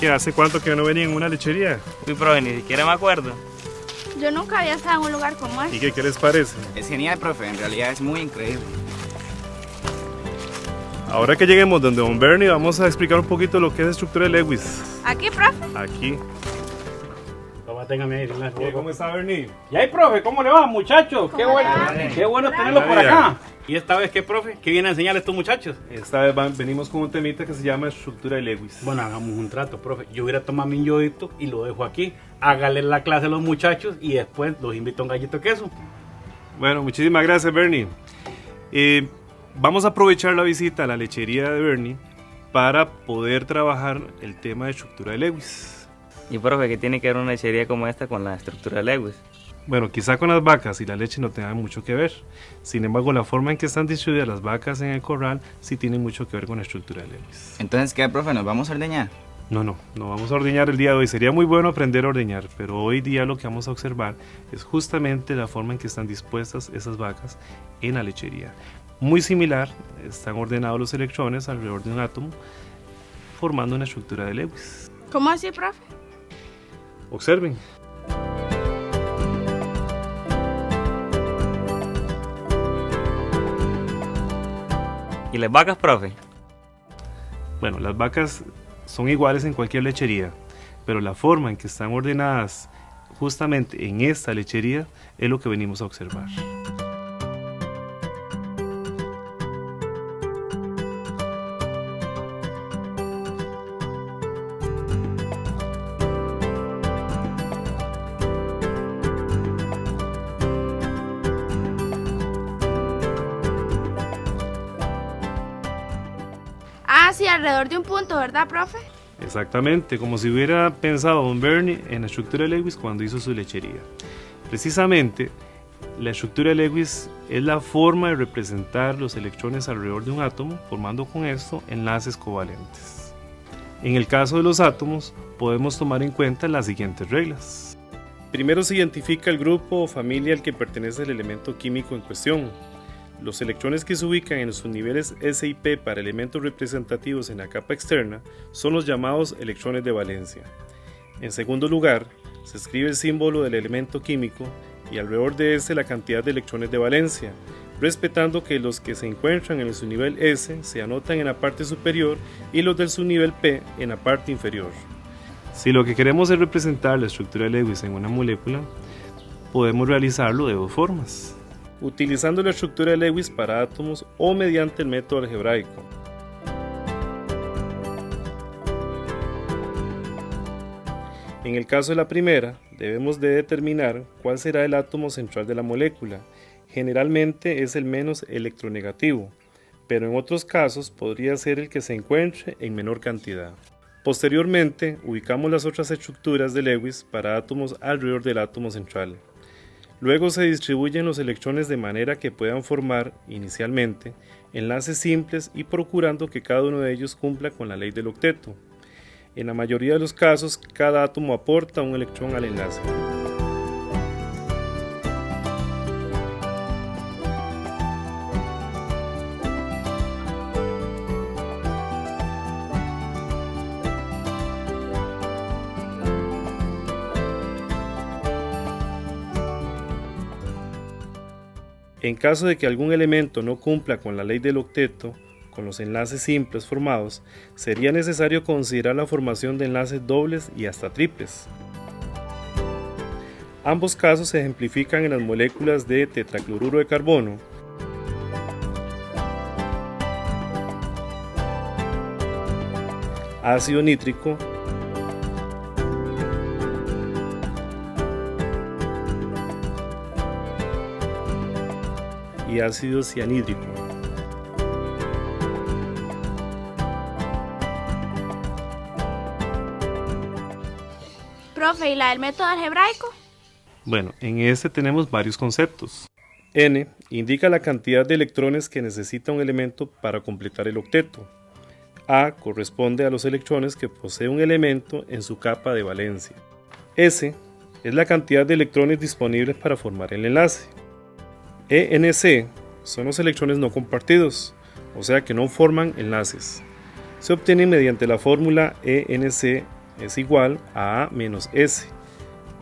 ¿Qué hace cuánto que no venía en una lechería? Uy, profe, ni siquiera me acuerdo. Yo nunca había estado en un lugar como ¿Y este. qué, qué les parece? Es genial, profe, en realidad es muy increíble. Ahora que lleguemos donde Don Bernie, vamos a explicar un poquito lo que es estructura de Lewis. Aquí, profe. Aquí. Téngame ahí. ¿Cómo está Bernie? Y ahí, profe, ¿cómo le va, muchachos? Qué ¿Cómo bueno, qué bueno tenerlo por acá. ¿Y esta vez qué, profe? ¿Qué viene a enseñar a estos muchachos? Esta vez van- venimos con un temita que se llama estructura de Lewis. Bueno, hagamos un trato, profe. Yo hubiera tomado mi yodito y lo dejo aquí. Hágale la clase a los muchachos y después los invito a un gallito de queso. Bueno, muchísimas gracias, Bernie. Eh, vamos a aprovechar la visita a la lechería de Bernie para poder trabajar el tema de estructura de Lewis. Y profe, ¿qué tiene que ver una lechería como esta con la estructura de Lewis? Bueno, quizá con las vacas y la leche no tengan mucho que ver. Sin embargo, la forma en que están distribuidas las vacas en el corral sí tiene mucho que ver con la estructura de Lewis. Entonces, ¿qué, profe? ¿Nos vamos a ordeñar? No, no, no vamos a ordeñar el día de hoy. Sería muy bueno aprender a ordeñar, pero hoy día lo que vamos a observar es justamente la forma en que están dispuestas esas vacas en la lechería. Muy similar, están ordenados los electrones alrededor de un átomo, formando una estructura de Lewis. ¿Cómo así, profe? Observen. ¿Y las vacas, profe? Bueno, las vacas son iguales en cualquier lechería, pero la forma en que están ordenadas justamente en esta lechería es lo que venimos a observar. Alrededor de un punto, ¿verdad, profe? Exactamente, como si hubiera pensado Don Bernie en la estructura de Lewis cuando hizo su lechería. Precisamente, la estructura de Lewis es la forma de representar los electrones alrededor de un átomo, formando con esto enlaces covalentes. En el caso de los átomos, podemos tomar en cuenta las siguientes reglas. Primero se identifica el grupo o familia al que pertenece el elemento químico en cuestión. Los electrones que se ubican en sus niveles S y P para elementos representativos en la capa externa son los llamados electrones de valencia. En segundo lugar, se escribe el símbolo del elemento químico y alrededor de este la cantidad de electrones de valencia, respetando que los que se encuentran en el subnivel S se anotan en la parte superior y los del subnivel P en la parte inferior. Si lo que queremos es representar la estructura de Lewis en una molécula, podemos realizarlo de dos formas. Utilizando la estructura de Lewis para átomos o mediante el método algebraico. En el caso de la primera, debemos de determinar cuál será el átomo central de la molécula. Generalmente es el menos electronegativo, pero en otros casos podría ser el que se encuentre en menor cantidad. Posteriormente, ubicamos las otras estructuras de Lewis para átomos alrededor del átomo central. Luego se distribuyen los electrones de manera que puedan formar, inicialmente, enlaces simples y procurando que cada uno de ellos cumpla con la ley del octeto. En la mayoría de los casos, cada átomo aporta un electrón al enlace. En caso de que algún elemento no cumpla con la ley del octeto, con los enlaces simples formados, sería necesario considerar la formación de enlaces dobles y hasta triples. Ambos casos se ejemplifican en las moléculas de tetracloruro de carbono, ácido nítrico y ácido cianhídrico. Profe, ¿y la del método algebraico? Bueno, en este tenemos varios conceptos. N indica la cantidad de electrones que necesita un elemento para completar el octeto. A corresponde a los electrones que posee un elemento en su capa de valencia. S es la cantidad de electrones disponibles para formar el enlace. ENC son los electrones no compartidos, o sea que no forman enlaces. Se obtienen mediante la fórmula ENC es igual a A menos S.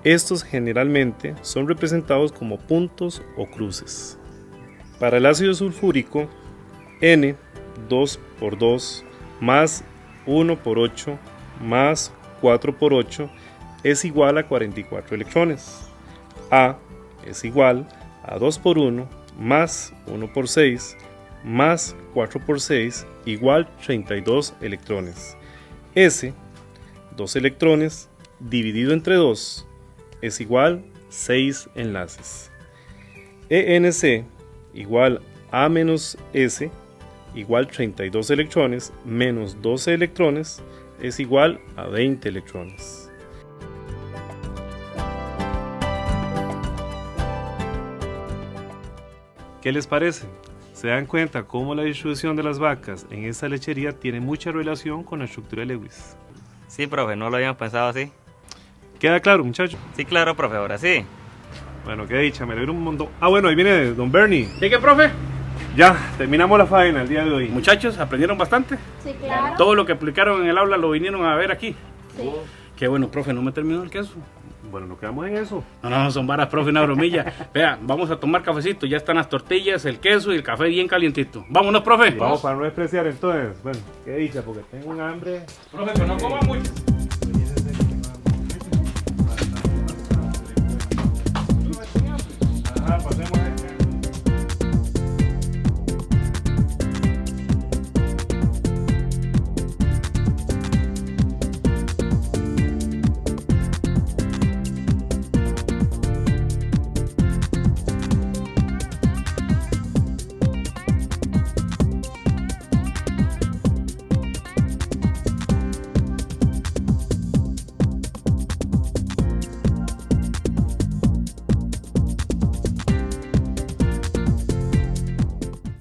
Estos generalmente son representados como puntos o cruces. Para el ácido sulfúrico, N 2 por 2 más 1 por 8 más 4 por 8 es igual a 44 electrones. A es igual a 2 por 1 más 1 por 6 más 4 por 6 igual 32 electrones. S, 2 electrones, dividido entre 2, es igual 6 enlaces. ENC igual A menos S igual 32 electrones menos 12 electrones es igual a 20 electrones. ¿Qué les parece? ¿Se dan cuenta cómo la distribución de las vacas en esta lechería tiene mucha relación con la estructura de Lewis? Sí, profe, no lo habíamos pensado así. ¿Queda claro, muchachos? Sí, claro, profe, ahora sí. Bueno, qué dicha, me alegro un montón. Ah, bueno, ahí viene Don Bernie. ¿Qué, qué, profe? Ya, terminamos la faena el día de hoy. Muchachos, ¿aprendieron bastante? Sí, claro. Todo lo que explicaron en el aula lo vinieron a ver aquí. Sí. Qué bueno, profe, no me terminó el queso. Bueno, nos quedamos en eso. No, no, son varas, profe, una bromilla. Vea, vamos a tomar cafecito. Ya están las tortillas, el queso y el café bien calientito. Vámonos, profe. Vamos para no despreciar entonces. Bueno, qué dicha, porque tengo un hambre. Profe, que no coma mucho.